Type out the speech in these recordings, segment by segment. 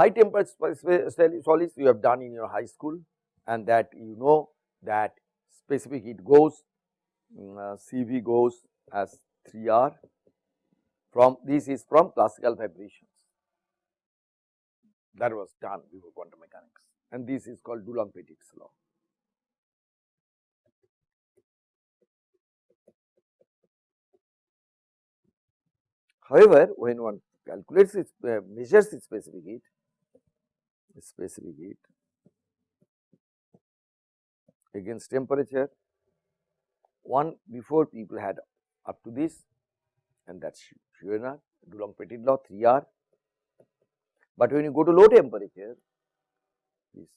high temperature solids you have done in your high school and that you know that specific heat goes mm, uh, CV goes as 3 R from this is from classical vibrations that was done before quantum mechanics and this is called Dulong-Petit's law. However, when one calculates its uh, measures its specific heat, specific heat against temperature, one before people had up to this and that is Schroeder, Dulong-Petit law 3 R. But when you go to low temperature, this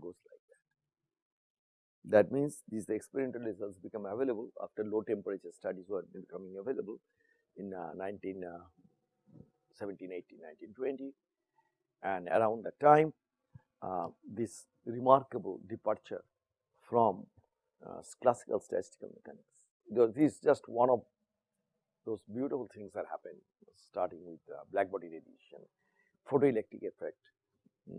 goes like that. That means these experimental results become available after low temperature studies were becoming available in uh, 19, uh, 17, 18, 19, 20 and around that time uh, this remarkable departure from uh, classical statistical mechanics. Because this is just one of those beautiful things that happen starting with uh, black body radiation, photoelectric effect, mm,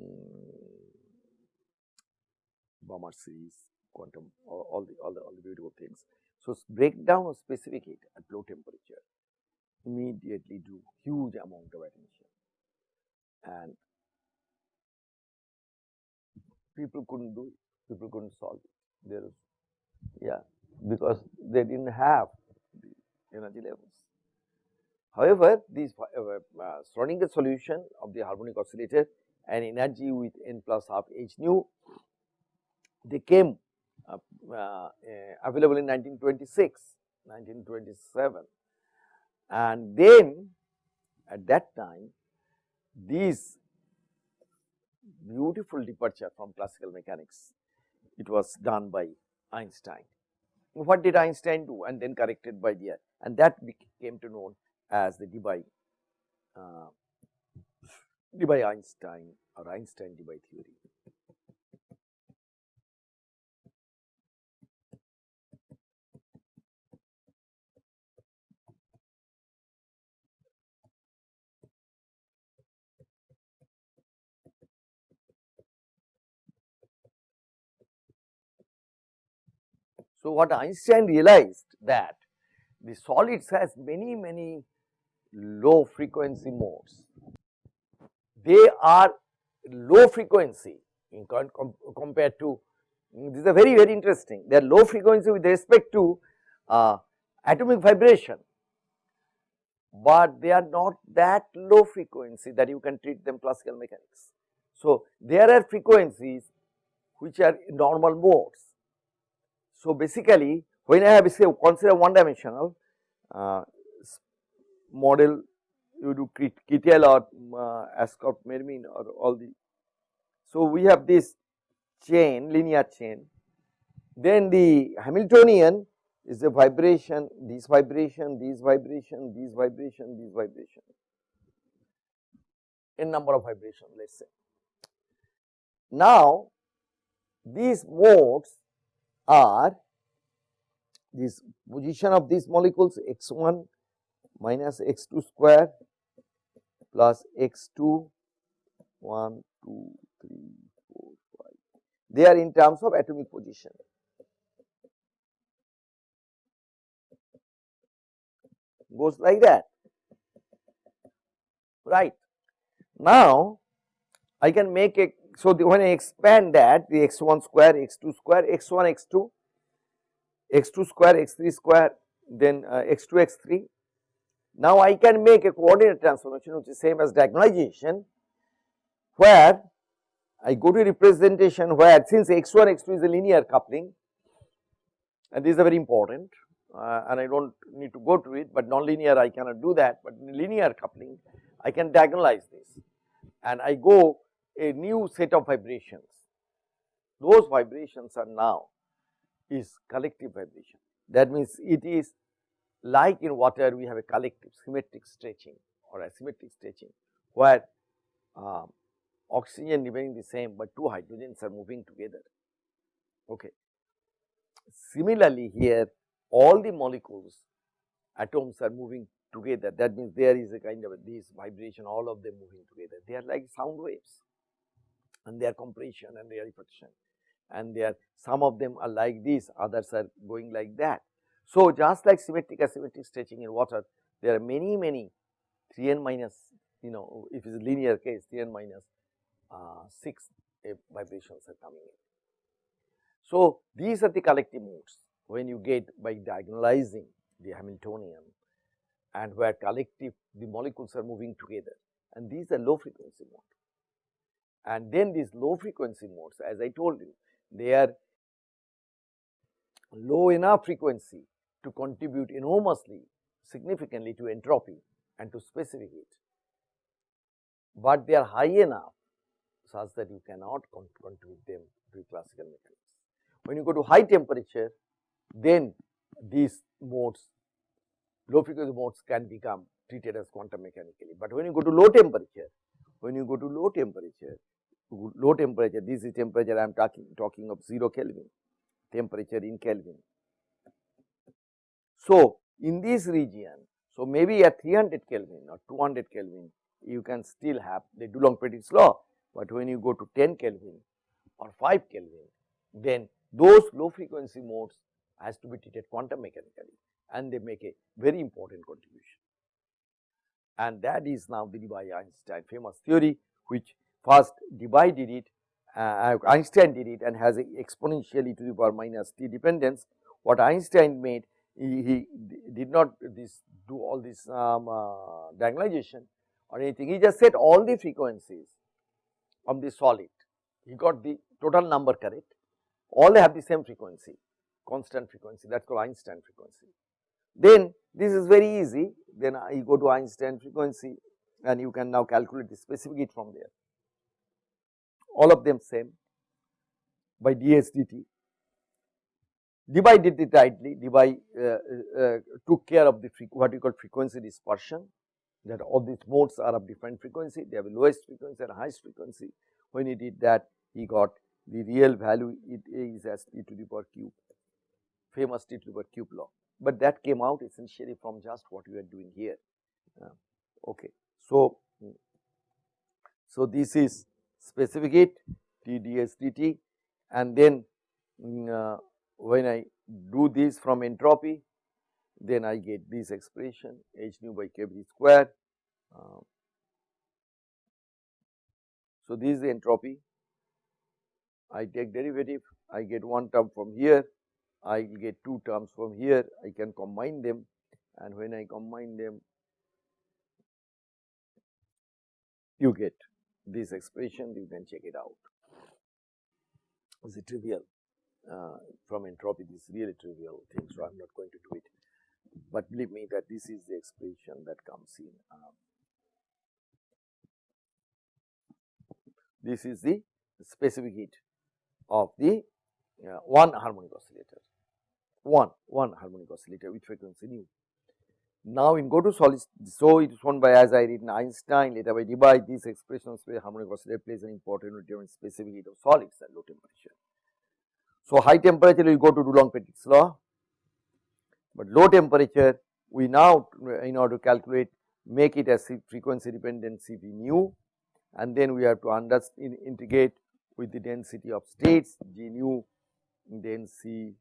Balmer series, quantum, all, all, the all the all the beautiful things. So, breakdown of specific heat at low temperature immediately drew huge amount of attention and people couldn't do it, people couldn't solve it. There is, yeah, because they didn't have energy levels. However, this uh, Schrodinger solution of the harmonic oscillator and energy with n plus half h nu, they came uh, uh, available in 1926, 1927 and then at that time these beautiful departure from classical mechanics, it was done by Einstein. What did Einstein do and then corrected by the and that became to known as the Debye, uh, Debye Einstein or Einstein Debye theory. So, what Einstein realized that the solids has many many low frequency modes. They are low frequency in com compared to this is very very interesting they are low frequency with respect to uh, atomic vibration, but they are not that low frequency that you can treat them classical mechanics. So, there are frequencies which are normal modes so, basically when I have say consider one dimensional uh, model you do Kittel or uh, Ashcroft Mermin or all the. So, we have this chain linear chain then the Hamiltonian is the vibration, this vibration, this vibration, this vibration, this vibration, n number of vibration let us say. Now, these modes are this position of these molecules x1 minus x2 square plus x2 1 2 3 4 5 they are in terms of atomic position. Goes like that. Right. Now i can make a so, the, when I expand that the x1 square, x2 square, x1, x2, x2 square, x3 square, then uh, x2, x3. Now, I can make a coordinate transformation which is same as diagonalization where I go to representation where since x1, x2 is a linear coupling and this is very important uh, and I do not need to go to it, but nonlinear I cannot do that, but linear coupling I can diagonalize this and I go a new set of vibrations. Those vibrations are now is collective vibration. That means it is like in water we have a collective symmetric stretching or asymmetric stretching where uh, oxygen remaining the same, but two hydrogens are moving together. Okay. Similarly, here all the molecules atoms are moving together that means there is a kind of a, this vibration all of them moving together they are like sound waves and their compression and their reflection and they are some of them are like this others are going like that. So, just like symmetric asymmetric stretching in water there are many many 3 n minus you know if it is a linear case 3 n minus uh, 6 vibrations are coming in. So, these are the collective modes when you get by diagonalizing the Hamiltonian and where collective the molecules are moving together and these are low frequency mode. And then these low frequency modes as I told you they are low enough frequency to contribute enormously significantly to entropy and to specific heat, but they are high enough such that you cannot contribute them to classical mechanics. When you go to high temperature then these modes low frequency modes can become treated as quantum mechanically. But when you go to low temperature, when you go to low temperature, low temperature, this is temperature I am talking, talking of 0 Kelvin, temperature in Kelvin. So, in this region, so maybe at 300 Kelvin or 200 Kelvin, you can still have the Dulong-Petit's law, but when you go to 10 Kelvin or 5 Kelvin, then those low frequency modes has to be treated quantum mechanically and they make a very important contribution. And that is now the by Einstein famous theory which first did it, uh, Einstein did it and has a exponentially to the power minus t dependence. What Einstein made he, he did not this do all this um, uh, diagonalization or anything he just set all the frequencies of the solid he got the total number correct all they have the same frequency constant frequency that is called Einstein frequency. Then this is very easy, then you go to Einstein frequency and you can now calculate the specific heat from there. All of them same by ds dt. Debye did it rightly, Debye uh, uh, took care of the what we call frequency dispersion that all these modes are of different frequency, they have lowest frequency and highest frequency. When he did that, he got the real value it is as t to the power cube, famous t to the power cube law but that came out essentially from just what we are doing here. Uh, okay. So, so this is specific heat T dt and then mm, uh, when I do this from entropy then I get this expression h nu by k b square. Uh, so, this is the entropy I take derivative I get one term from here I get two terms from here, I can combine them and when I combine them, you get this expression, you can check it out. Is it trivial? Uh, from entropy, this is really trivial thing, so I am not going to do it. But believe me that this is the expression that comes in. Um, this is the specific heat of the uh, one harmonic oscillator. 1, 1 harmonic oscillator with frequency nu. Now, in go to solid, so it is shown by as I written Einstein later by Debye these expressions where harmonic oscillator plays an important role in specific heat of solids at low temperature. So, high temperature we go to Dulong-Petit's law, but low temperature we now in order to calculate make it as frequency dependent Cv nu. And then we have to understand integrate with the density of states G nu then C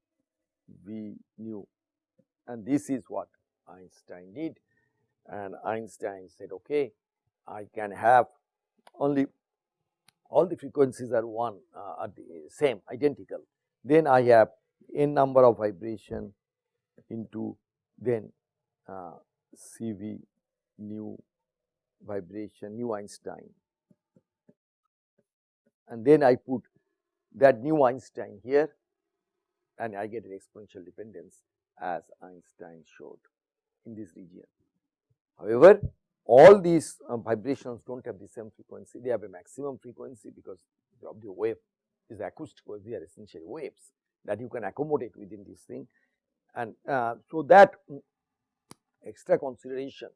V nu. And this is what Einstein did. And Einstein said okay I can have only all the frequencies are one uh, are the same identical. Then I have n number of vibration into then uh, CV nu vibration nu Einstein. And then I put that nu Einstein here and I get an exponential dependence as Einstein showed in this region. However, all these uh, vibrations do not have the same frequency, they have a maximum frequency because of the wave is acoustic wave, they are essentially waves that you can accommodate within this thing. And uh, so that mm, extra consideration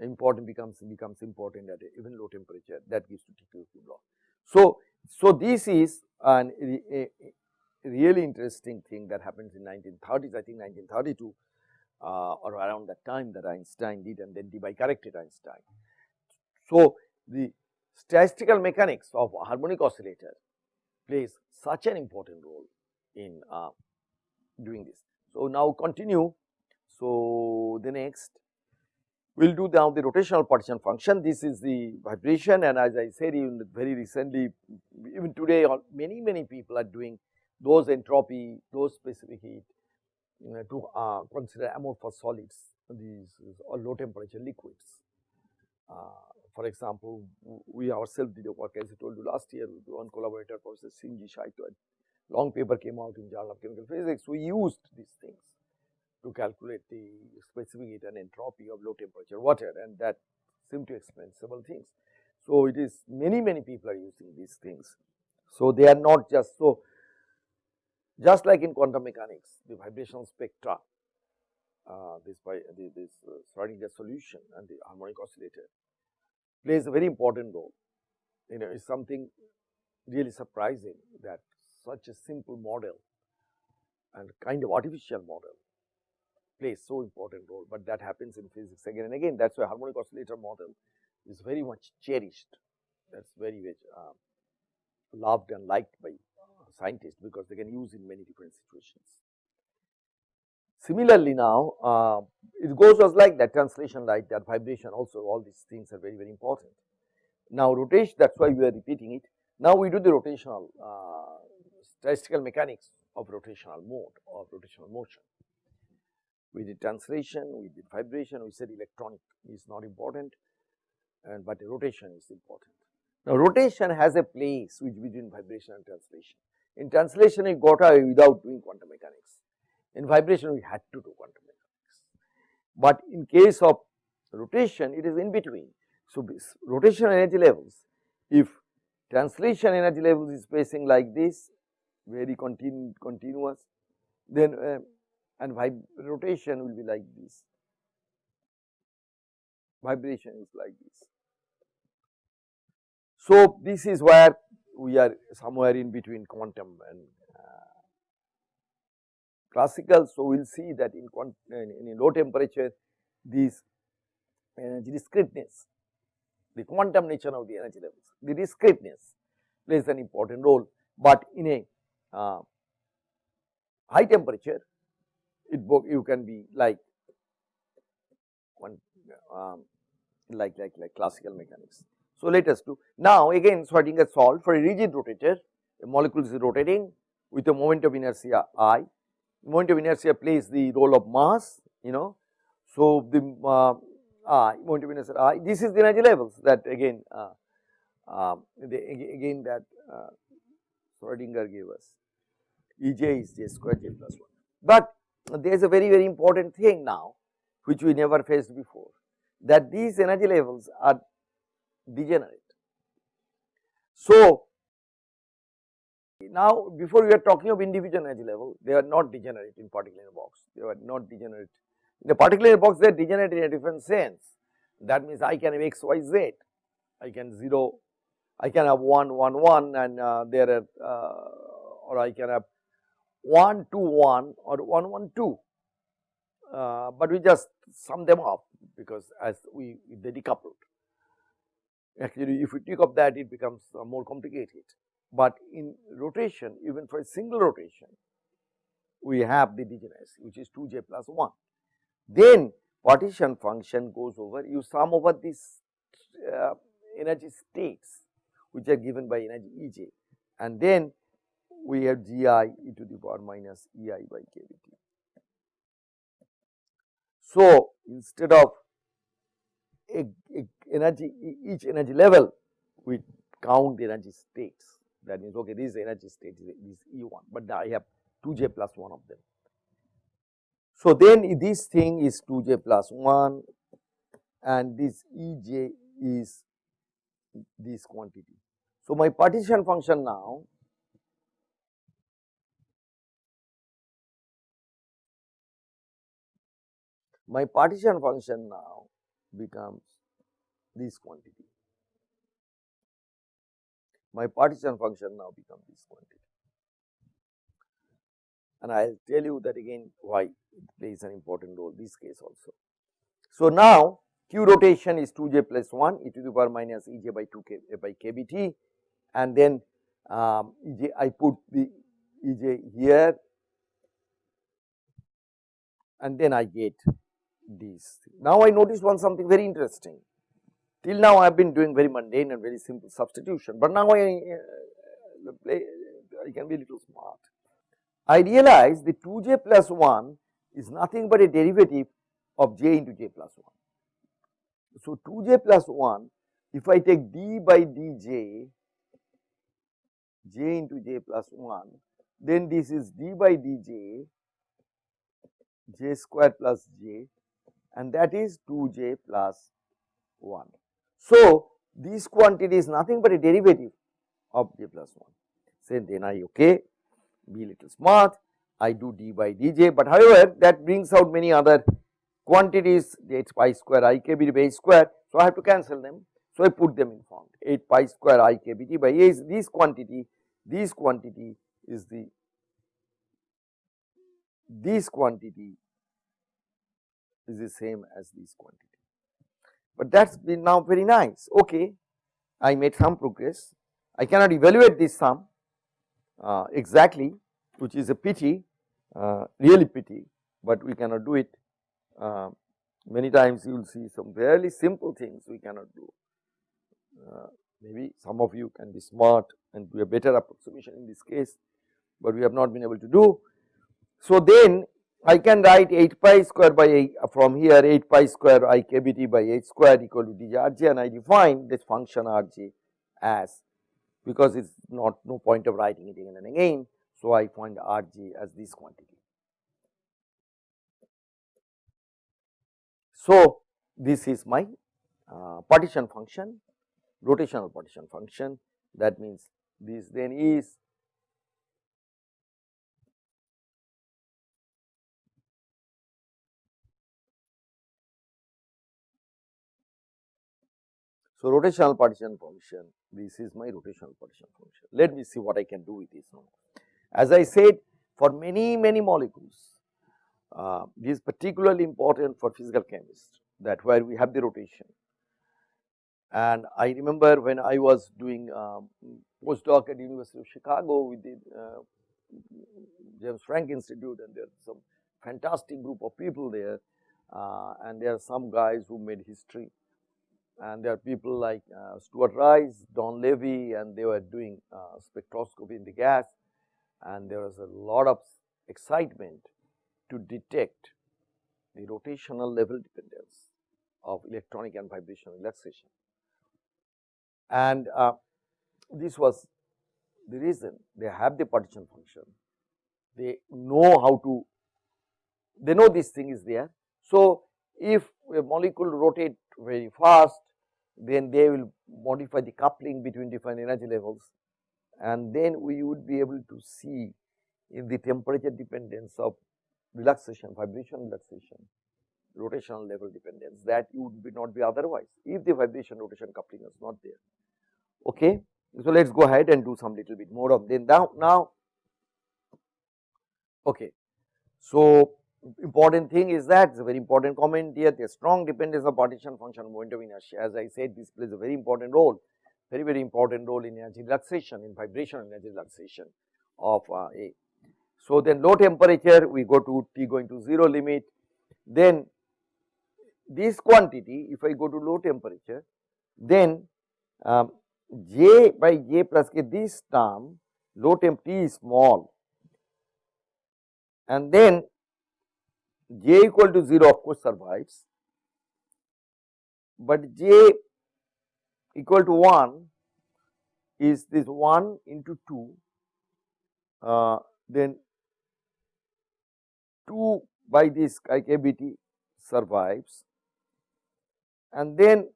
important becomes becomes important at even low temperature that gives to T cube law. So, so this is an a, a really interesting thing that happens in 1930s, I think 1932 uh, or around that time that Einstein did and then Debye corrected Einstein. So, the statistical mechanics of harmonic oscillator plays such an important role in uh, doing this. So, now continue. So, the next we will do now the rotational partition function. This is the vibration and as I said even very recently even today many many people are doing those entropy, those specific heat to uh, consider amorphous solids these or low temperature liquids. Uh, for example, we ourselves did a work as I told you last year with one collaborator Professor Shinji a long paper came out in Journal of Chemical Physics. We used these things to calculate the specific heat and entropy of low temperature water and that seemed to explain several things. So, it is many many people are using these things. So, they are not just so just like in quantum mechanics the vibrational spectra uh, this by the, this uh, Schrodinger solution and the harmonic oscillator plays a very important role. You know, it's something really surprising that such a simple model and kind of artificial model plays so important role, but that happens in physics again and again. That is why harmonic oscillator model is very much cherished. That is very much uh, loved and liked by scientists because they can use in many different situations. Similarly now, uh, it goes just like that translation like that vibration also all these things are very very important. Now rotation that is why we are repeating it. Now we do the rotational uh, statistical mechanics of rotational mode of rotational motion. We did translation, we did vibration, we said electronic is not important and but rotation is important. Now rotation has a place which between vibration and translation. In translation it got away without doing quantum mechanics in vibration we had to do quantum mechanics. But in case of rotation it is in between. So, this rotation energy levels if translation energy levels is spacing like this very continu continuous then uh, and rotation will be like this vibration is like this. So, this is where we are somewhere in between quantum and classical. So, we will see that in, in, low temperature these energy discreteness, the quantum nature of the energy levels, the discreteness plays an important role, but in a uh, high temperature it you can be like one um, like like like classical mechanics. So, let us do now again Schrodinger solved for a rigid rotator a molecule is rotating with a moment of inertia i moment of inertia plays the role of mass, you know. So, the uh, uh, moment of inertia I, this is the energy levels that again, uh, uh, the, again that uh, Schrodinger gave us, Ej is j square j plus 1. But there is a very, very important thing now, which we never faced before, that these energy levels are degenerate. So, now, before we are talking of individual energy level, they are not degenerate in particle in a box, they are not degenerate. In a particle in a box, they are degenerate in a different sense. That means I can have x, y, z, I can 0, I can have 1, 1, 1 and uh, there are uh, or I can have 1, 2, 1 or 1, 1, 2. Uh, but we just sum them up because as we they decoupled. Actually, if we take up that, it becomes more complicated but in rotation even for a single rotation we have the degeneracy which is 2j plus 1. Then partition function goes over you sum over these uh, energy states which are given by energy Ej and then we have Gi e to the power minus Ei by kBt. So, instead of a, a energy each energy level we count energy states that means okay this energy state is E1, but I have 2j plus 1 of them. So, then this thing is 2j plus 1 and this Ej is this quantity. So, my partition function now my partition function now becomes this quantity my partition function now becomes this quantity. And I will tell you that again why it plays an important role this case also. So, now q rotation is 2j plus 1 e to the power minus ej by 2 k by kbt and then um, ej I put the ej here and then I get these. Now, I noticed one something very interesting till now I have been doing very mundane and very simple substitution, but now I, uh, I can be a little smart. I realize the 2j plus 1 is nothing but a derivative of j into j plus 1. So, 2j plus 1 if I take d by dj j into j plus 1 then this is d by dj j square plus j and that is 2j plus 1. So, this quantity is nothing but a derivative of j plus 1. Say then I okay be little smart I do d by dj, but however that brings out many other quantities h pi square i k b by h square. So, I have to cancel them. So, I put them in form 8 pi square i k b t by a is this quantity, this quantity is the this quantity is the same as this quantity. But that has been now very nice, okay, I made some progress. I cannot evaluate this sum uh, exactly which is a pity, uh, really pity, but we cannot do it. Uh, many times you will see some fairly simple things we cannot do. Uh, maybe some of you can be smart and do a better approximation in this case, but we have not been able to do. So, then I can write 8 pi square by 8 from here 8 pi square i k b t by h square equal to d j r j and I define this function r j as because it is not no point of writing it again and again. So, I find r j as this quantity. So, this is my uh, partition function rotational partition function that means this then is So, rotational partition function, this is my rotational partition function. Let me see what I can do with this now. As I said, for many, many molecules, uh, this is particularly important for physical chemists that where we have the rotation. And I remember when I was doing um, postdoc at University of Chicago with the uh, James Franck Institute and there are some fantastic group of people there uh, and there are some guys who made history and there are people like uh, Stuart Rice, Don Levy and they were doing uh, spectroscopy in the gas and there was a lot of excitement to detect the rotational level dependence of electronic and vibrational relaxation. And uh, this was the reason they have the partition function, they know how to, they know this thing is there. So, if a molecule rotate very fast then they will modify the coupling between different energy levels and then we would be able to see in the temperature dependence of relaxation, vibration relaxation, rotational level dependence that would be not be otherwise if the vibration rotation coupling is not there. Okay. So, let us go ahead and do some little bit more of then now, now okay. So, important thing is that it is a very important comment here. The strong dependence of partition function momentum inertia. As I said this plays a very important role very very important role in energy relaxation in vibration energy relaxation of uh, A. So, then low temperature we go to T going to 0 limit. Then this quantity if I go to low temperature then um, J by J plus K this term low temp T is small. And then j equal to 0 of course survives, but j equal to 1 is this 1 into 2 uh, then 2 by this IKBT survives. And then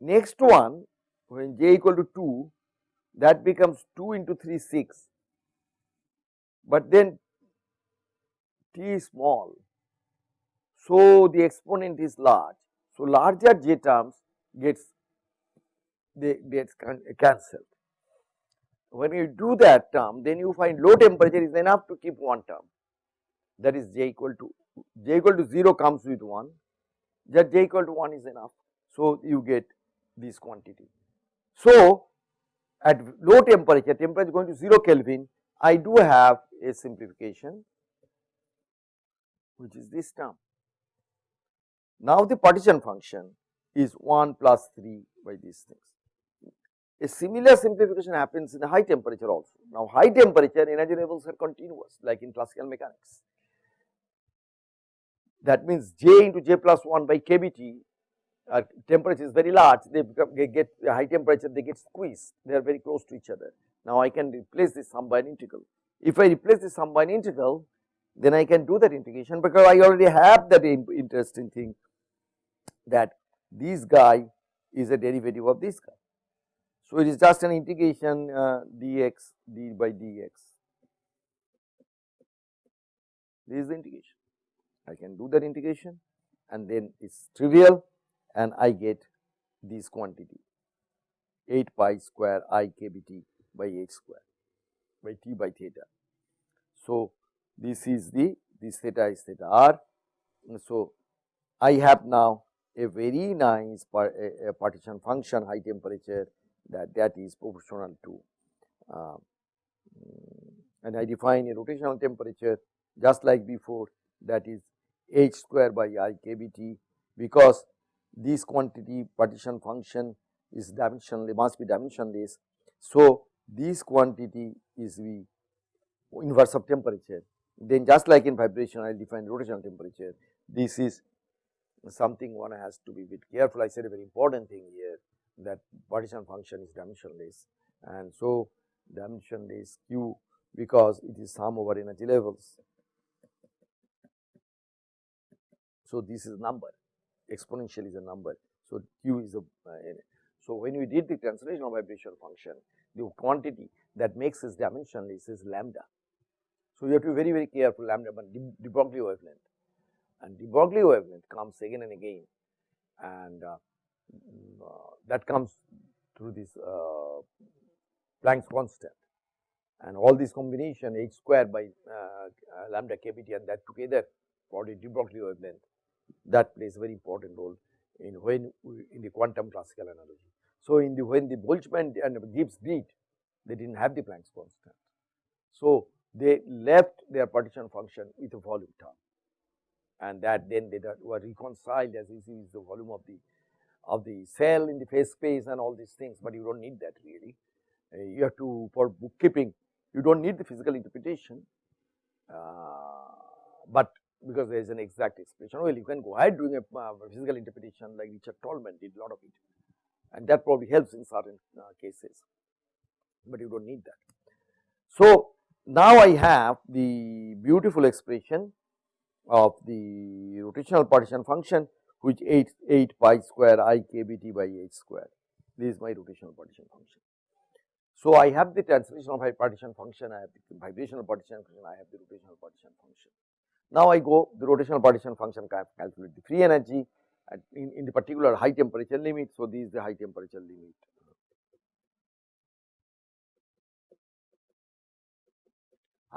next one when j equal to 2 that becomes 2 into 3 6, but then t is small. So, the exponent is large. So, larger j terms gets they get cancelled. When you do that term then you find low temperature is enough to keep one term that is j equal to j equal to 0 comes with 1 that j equal to 1 is enough. So, you get this quantity. So, at low temperature temperature going to 0 Kelvin I do have a simplification which is this term. Now, the partition function is 1 plus 3 by these things. A similar simplification happens in the high temperature also. Now, high temperature energy levels are continuous like in classical mechanics. That means J into J plus 1 by kBT uh, temperature is very large they, become, they get high temperature they get squeezed they are very close to each other. Now, I can replace this sum by an integral. If I replace this sum by an integral then I can do that integration because I already have that interesting thing that this guy is a derivative of this guy. So, it is just an integration uh, dx d by dx. This is the integration. I can do that integration and then it is trivial and I get this quantity 8 pi square i k b t by h square by t by theta. So, this is the this theta is theta r. So, I have now a very nice par, a, a partition function high temperature that that is proportional to uh, and I define a rotational temperature just like before that is h square by i kBT because this quantity partition function is dimensionless must be dimensionless. So, this quantity is the inverse of temperature then just like in vibration I define rotational temperature this is something one has to be bit careful I said a very important thing here that partition function is dimensionless and so dimensionless q because it is sum over energy levels. So, this is number exponential is a number. So, q is a uh, so when we did the translational vibration function the quantity that makes this dimensionless is lambda. So, you have to be very very careful lambda but de Broglie wavelength and de Broglie wavelength comes again and again and uh, mm, uh, that comes through this uh, Planck's constant and all this combination h square by uh, lambda kBT and that together for the de Broglie wavelength that plays a very important role in when in the quantum classical analogy. So, in the when the Boltzmann and Gibbs did they did not have the Planck's constant. So, they left their partition function with a volume term and that then they were reconciled as you see is the volume of the of the cell in the phase space and all these things, but you do not need that really. Uh, you have to for bookkeeping you do not need the physical interpretation, uh, but because there is an exact expression well you can go ahead doing a uh, physical interpretation like Richard Tolman did a lot of it and that probably helps in certain uh, cases, but you do not need that. So, now I have the beautiful expression of the rotational partition function which 8, 8 pi square i k b t by h square. This is my rotational partition function. So, I have the translation of my partition function, I have the vibrational partition function, I have the rotational partition function. Now, I go the rotational partition function calculate the free energy in, in the particular high temperature limit. So, this is the high temperature limit.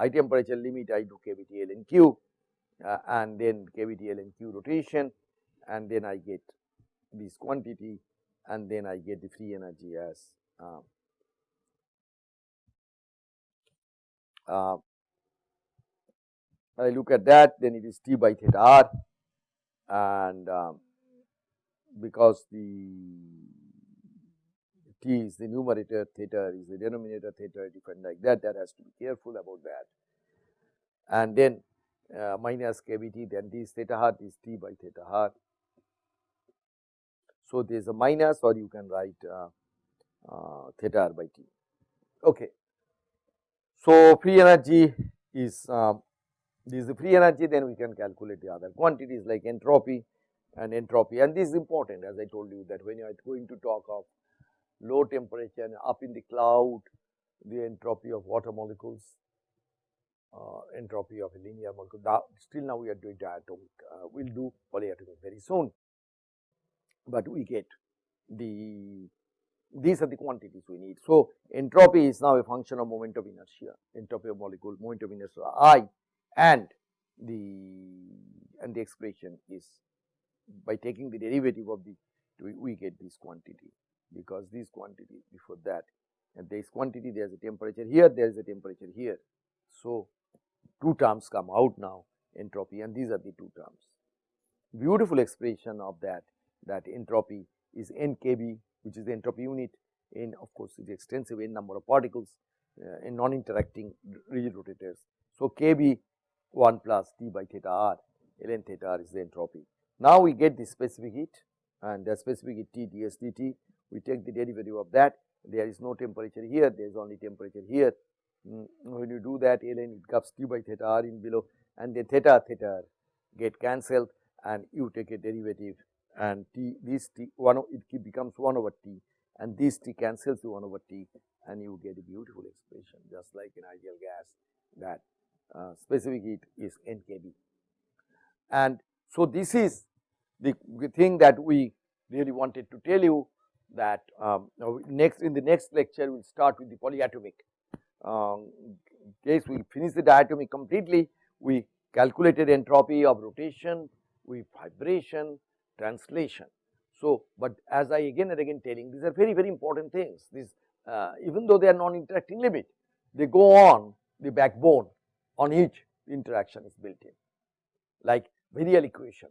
High temperature limit I do and Q uh, and then and Q rotation and then I get this quantity and then I get the free energy as uh, uh, I look at that then it is T by theta r and um, because the T is the numerator theta is the denominator theta different like that that has to be careful about that and then uh, minus kBT then this theta hat is T by theta hat. So, there is a minus or you can write uh, uh, theta r by T. Okay. So, free energy is um, this is the free energy then we can calculate the other quantities like entropy and entropy and this is important as I told you that when you are going to talk of low temperature and up in the cloud the entropy of water molecules uh, entropy of a linear molecule now, still now we are doing diatomic uh, we will do polyatomic very soon but we get the these are the quantities we need. So, entropy is now a function of moment of inertia, entropy of molecule, moment of inertia I and the and the expression is by taking the derivative of the we, we get this quantity because this quantity before that and this quantity there is a temperature here there is a temperature here. So, two terms come out now entropy and these are the two terms. Beautiful expression of that that entropy is nkb which is the entropy unit in of course is extensive n number of particles uh, in non-interacting rigid rotators. So, kb 1 plus T by theta r ln theta r is the entropy. Now, we get the specific heat and the specific heat T ds dt we take the derivative of that there is no temperature here there is only temperature here. Mm, when you do that ln it comes T by theta r in below and then theta theta get cancelled and you take a derivative and t this t 1 it becomes 1 over t and this t cancels to 1 over t and you get a beautiful expression just like in ideal gas that uh, specific heat is nkb. And so, this is the thing that we really wanted to tell you that um, next in the next lecture we will start with the polyatomic um, case. We finish the diatomic completely. We calculated entropy of rotation. With vibration translation. So, but as I again and again telling these are very very important things. These uh, even though they are non interacting limit they go on the backbone on each interaction is built in. Like virial equation.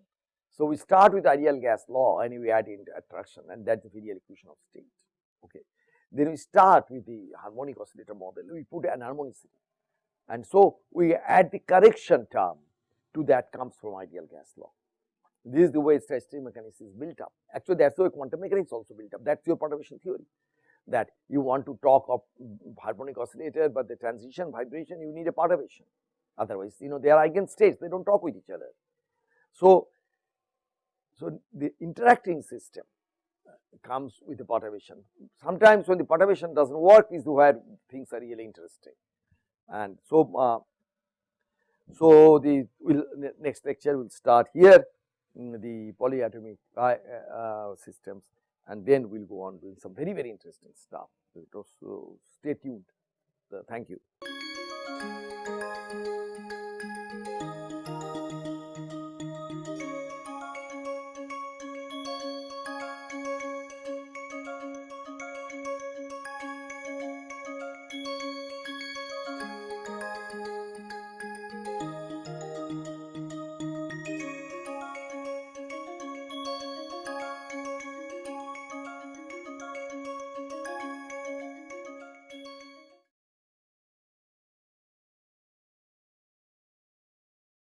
So, we start with ideal gas law and we add in attraction and that is the virial equation of state. Okay. Then we start with the harmonic oscillator model, we put an harmonicity and so we add the correction term to that comes from ideal gas law. This is the way statistical mechanics is built up. Actually, that is way quantum mechanics also built up. That is your perturbation theory. That you want to talk of harmonic oscillator, but the transition vibration you need a perturbation. Otherwise, you know they are eigenstates, they do not talk with each other. So, so the interacting system comes with the perturbation. Sometimes when the perturbation does not work is where things are really interesting. And so, uh, so the will next lecture will start here the polyatomic uh, uh, systems and then we will go on doing some very very interesting stuff. So stay tuned. thank you.